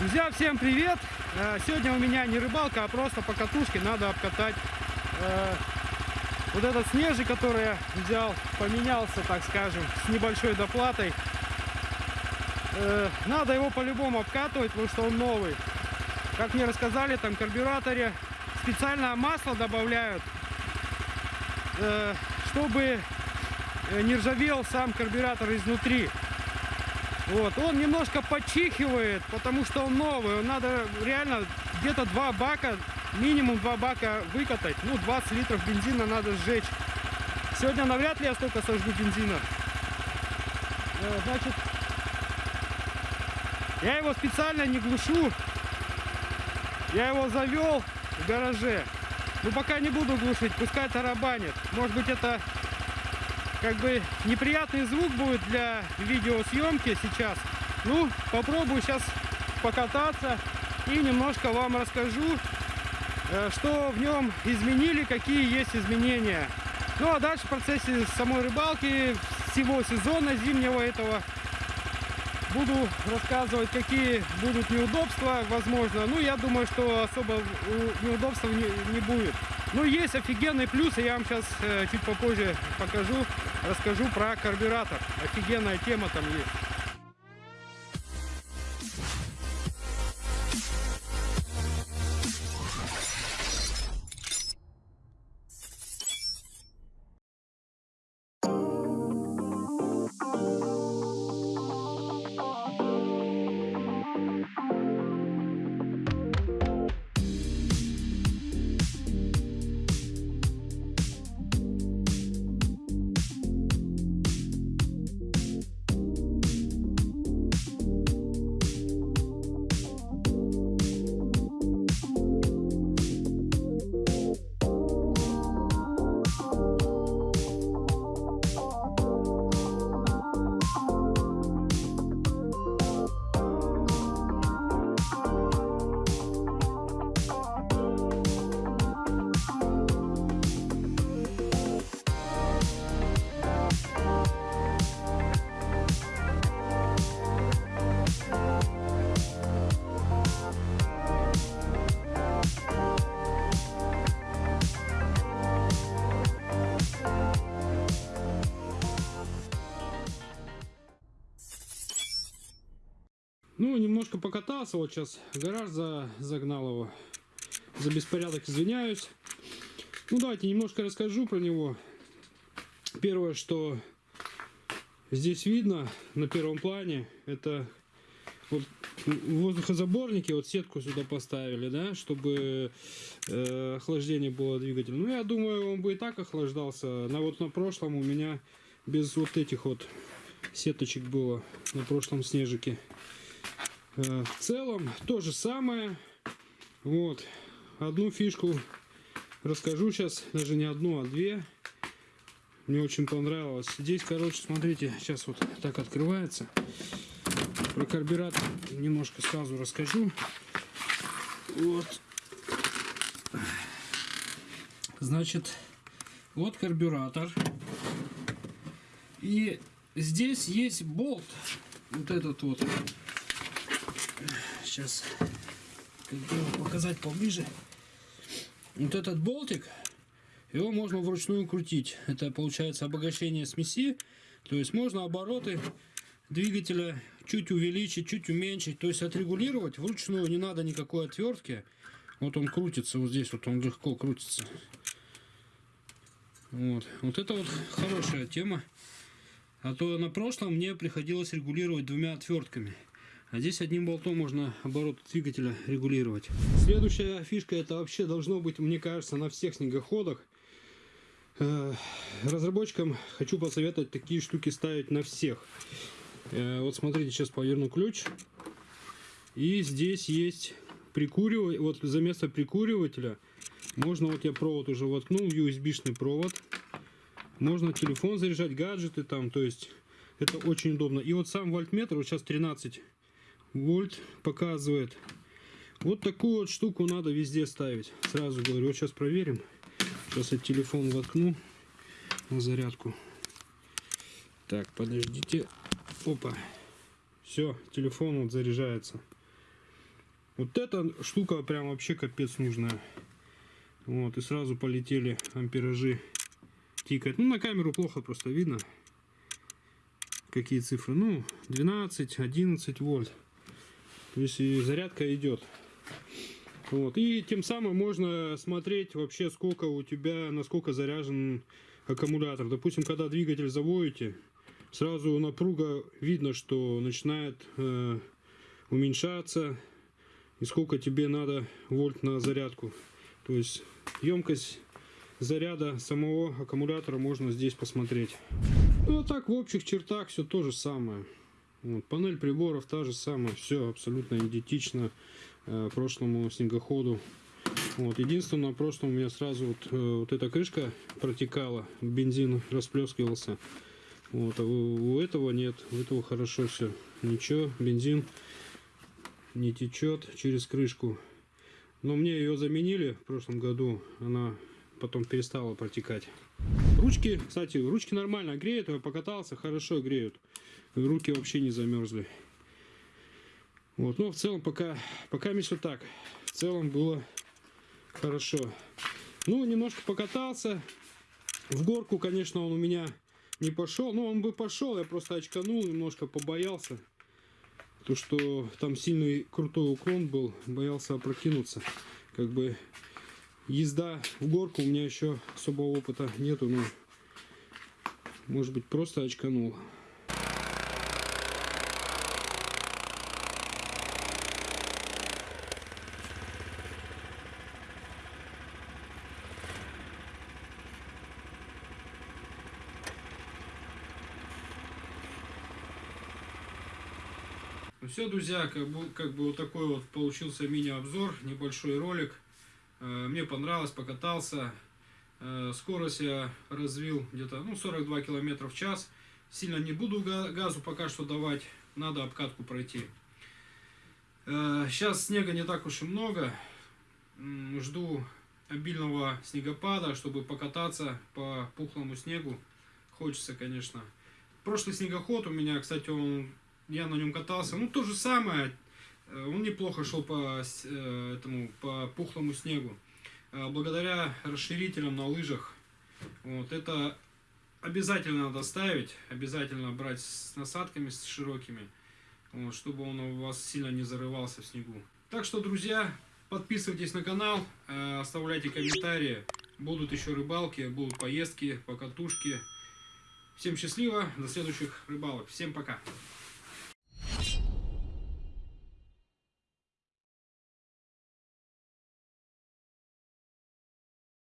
Друзья, всем привет! Э, Сегодня у меня не рыбалка, а просто по катушке надо обкатать э, вот этот снежик, который я взял, поменялся, так скажем, с небольшой доплатой. Э, надо его по-любому обкатывать, потому что он новый. Как мне рассказали, там в карбюраторе специальное масло добавляют, чтобы не ржавел сам карбюратор изнутри. Вот, он немножко подчихивает, потому что он новый. Надо реально где-то два бака, минимум два бака выкатать. Ну, 20 литров бензина надо сжечь. Сегодня навряд ли я столько сожгу бензина. Э, Значит, я его специально не глушу. Я его завел в гараже. Ну, пока не буду глушить, пускай тарабанит. Может быть, это как бы неприятный звук будет для видеосъемки сейчас. Ну, попробую сейчас покататься и немножко вам расскажу, э, что в нем изменили, какие есть изменения. Ну, а дальше в процессе самой рыбалки, всего сезона зимнего этого, буду рассказывать, какие будут неудобства, возможно. Ну, я думаю, что особо неудобств не, не будет. Ну, есть офигенный плюс, и я вам сейчас э, чуть попозже покажу, расскажу про карбюратор. Офигенная тема там есть. Ну, немножко покатался, вот сейчас гараж за, загнал его. За беспорядок извиняюсь. Ну, давайте немножко расскажу про него. Первое, что здесь видно на первом плане, это вот воздухозаборники, вот сетку сюда поставили, да, чтобы э, охлаждение было двигателя. Ну, я думаю, он бы и так охлаждался. На вот на прошлом у меня без вот этих вот сеточек было на прошлом снежике. Э, В целом то же самое. Вот. Одну фишку расскажу сейчас. Даже не одну, а две. Мне очень понравилось. Здесь, короче, смотрите, сейчас вот так открывается. Про карбюратор немножко сразу расскажу. Вот. Значит, вот карбюратор. И здесь есть болт. Вот этот вот сейчас показать поближе. Вот этот болтик, его можно вручную крутить. Это получается обогащение смеси. То есть можно обороты двигателя чуть увеличить, чуть уменьшить. То есть отрегулировать вручную. Не надо никакой отвертки. Вот он крутится, вот здесь вот он легко крутится. Вот, вот это вот хорошая тема. А то на прошлом мне приходилось регулировать двумя отвертками. А здесь одним болтом можно оборот двигателя регулировать. Следующая фишка это вообще должно быть, мне кажется, на всех снегоходах. Э, Разработчикам хочу посоветовать такие штуки ставить на всех. Э, Вот смотрите, сейчас поверну ключ. И здесь есть прикуриватель. Вот за место прикуривателя можно, вот я провод уже воткнул, USB-шный провод. Можно телефон заряжать, гаджеты там, то есть это очень удобно. И вот сам вольтметр, вот сейчас 13 вольт показывает. Вот такую вот штуку надо везде ставить. Сразу говорю, вот сейчас проверим. Сейчас я телефон воткну на зарядку. Так, подождите. Опа. Все, телефон вот заряжается. Вот эта штука прям вообще капец нужная. Вот, и сразу полетели амперажи тикать. Ну, на камеру плохо просто видно. Какие цифры. Ну, 12, 11 вольт. То есть и зарядка идет. Вот. И тем самым можно смотреть вообще, сколько у тебя, насколько заряжен аккумулятор. Допустим, когда двигатель заводите, сразу напруга видно, что начинает э, уменьшаться. И сколько тебе надо вольт на зарядку. То есть емкость заряда самого аккумулятора можно здесь посмотреть. Ну а так в общих чертах все то же самое. Вот, панель приборов та же самая, все абсолютно идентично э, прошлому снегоходу. Вот, единственное, на прошлом у меня сразу вот, э, вот эта крышка протекала, бензин расплескивался. Вот, а у, у этого нет, у этого хорошо все. Ничего, бензин не течет через крышку. Но мне ее заменили в прошлом году, она потом перестала протекать. Ручки, кстати, ручки нормально греют, я покатался, хорошо греют. Руки вообще не замерзли. Вот, но в целом пока, пока все так. В целом было хорошо. Ну, немножко покатался. В горку, конечно, он у меня не пошел. Ну, он бы пошел, я просто очканул, немножко побоялся. То, что там сильный крутой уклон был, боялся опрокинуться. Как бы езда в горку у меня еще особого опыта нету, но может быть просто очканул. Ну все, друзья, как бы, как бы вот такой вот получился мини-обзор, небольшой ролик. Э, Мне понравилось, покатался. Э, Скорость я развил где-то ну, 42 км в час. Сильно не буду га- газу пока что давать, надо обкатку пройти. Э, Сейчас снега не так уж и много. Жду обильного снегопада, чтобы покататься по пухлому снегу. Хочется, конечно. Прошлый снегоход у меня, кстати, он, я на нем катался. Ну, то же самое. Э, Он неплохо шел по э, этому по пухлому снегу. Э, Благодаря расширителям на лыжах. Вот это обязательно надо ставить, обязательно брать с насадками с широкими, вот, чтобы он у вас сильно не зарывался в снегу. Так что, друзья, подписывайтесь на канал, оставляйте комментарии. Будут еще рыбалки, будут поездки, покатушки. Всем счастливо, до следующих рыбалок. Всем пока.